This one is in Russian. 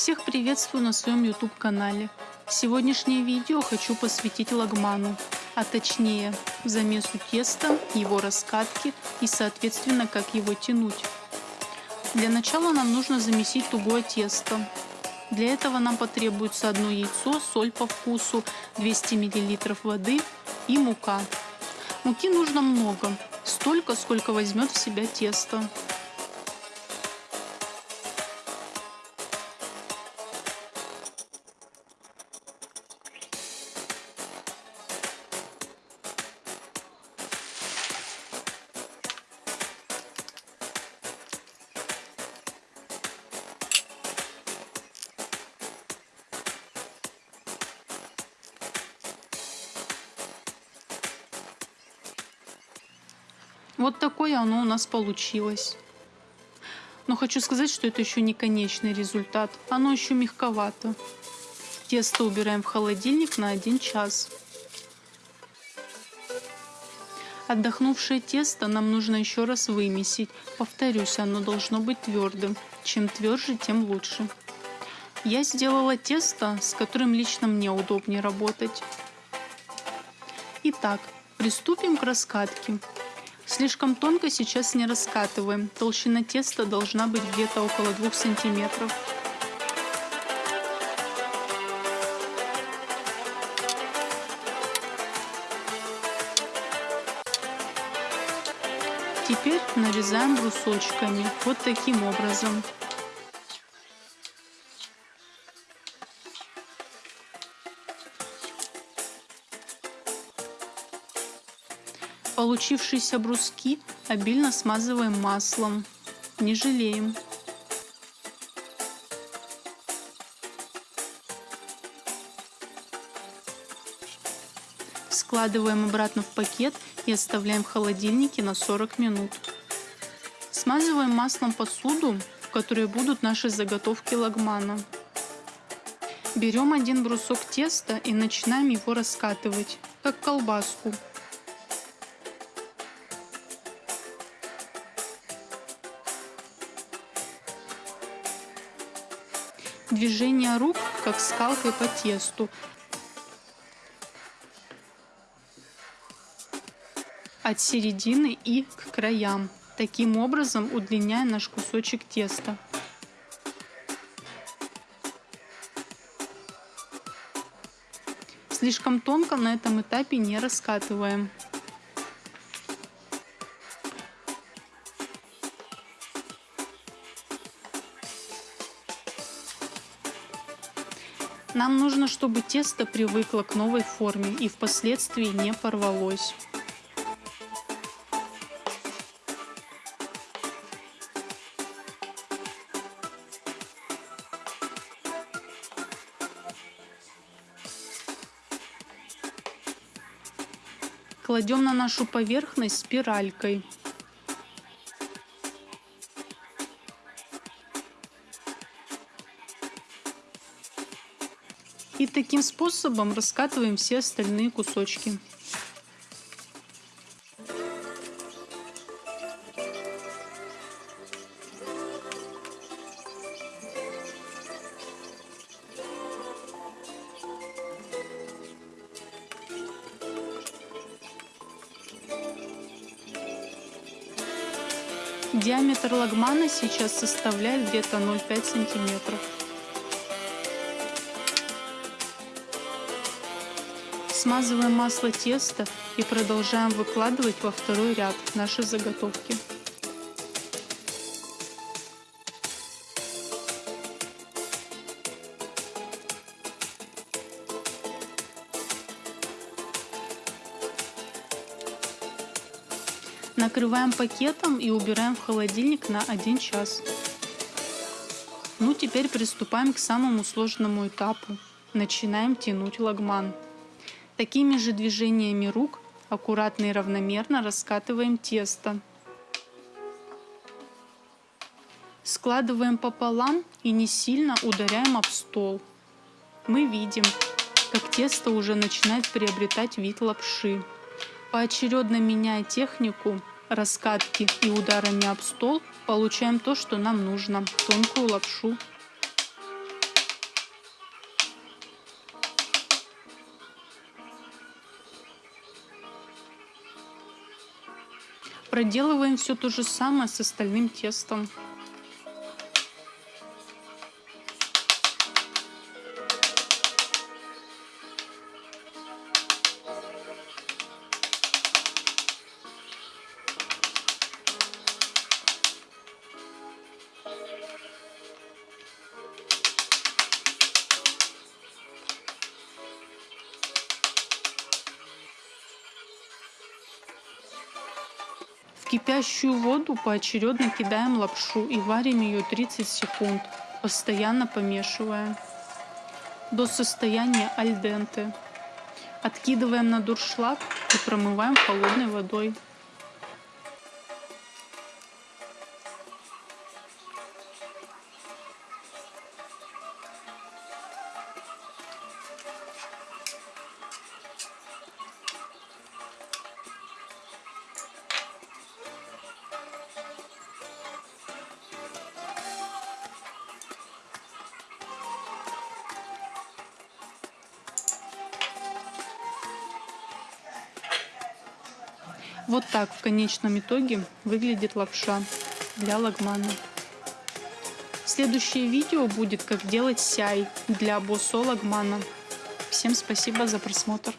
Всех приветствую на своем YouTube канале. Сегодняшнее видео хочу посвятить лагману, а точнее замесу теста, его раскатке и соответственно как его тянуть. Для начала нам нужно замесить тугое тесто. Для этого нам потребуется одно яйцо, соль по вкусу, 200 мл воды и мука. Муки нужно много, столько, сколько возьмет в себя тесто. Вот такое оно у нас получилось. Но хочу сказать, что это еще не конечный результат. Оно еще мягковато. Тесто убираем в холодильник на 1 час. Отдохнувшее тесто нам нужно еще раз вымесить. Повторюсь, оно должно быть твердым. Чем тверже, тем лучше. Я сделала тесто, с которым лично мне удобнее работать. Итак, приступим к раскатке. Слишком тонко сейчас не раскатываем. Толщина теста должна быть где-то около 2 сантиметров. Теперь нарезаем брусочками вот таким образом. Получившиеся бруски обильно смазываем маслом. Не жалеем. Складываем обратно в пакет и оставляем в холодильнике на 40 минут. Смазываем маслом посуду, в которой будут наши заготовки лагмана. Берем один брусок теста и начинаем его раскатывать, как колбаску. Движение рук, как скалкой по тесту. От середины и к краям. Таким образом удлиняя наш кусочек теста. Слишком тонко на этом этапе не раскатываем. Нам нужно, чтобы тесто привыкло к новой форме и впоследствии не порвалось. Кладем на нашу поверхность спиралькой. И таким способом раскатываем все остальные кусочки. Диаметр лагмана сейчас составляет где-то 0,5 сантиметров. Смазываем масло теста и продолжаем выкладывать во второй ряд наши заготовки. Накрываем пакетом и убираем в холодильник на 1 час. Ну, теперь приступаем к самому сложному этапу. Начинаем тянуть лагман. Такими же движениями рук аккуратно и равномерно раскатываем тесто. Складываем пополам и не сильно ударяем об стол. Мы видим, как тесто уже начинает приобретать вид лапши. Поочередно меняя технику раскатки и ударами об стол, получаем то, что нам нужно – тонкую лапшу. Проделываем все то же самое с остальным тестом. Кипящую воду поочередно кидаем лапшу и варим ее 30 секунд, постоянно помешивая до состояния альденте. Откидываем на дуршлаг и промываем холодной водой. Вот так в конечном итоге выглядит лапша для лагмана. Следующее видео будет как делать сяй для босо лагмана. Всем спасибо за просмотр.